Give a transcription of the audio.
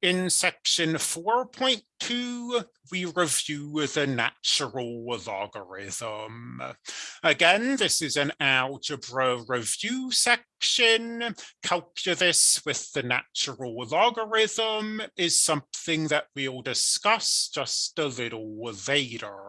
In section 4.2, we review the natural logarithm. Again, this is an algebra review section. Calculus with the natural logarithm is something that we'll discuss just a little later.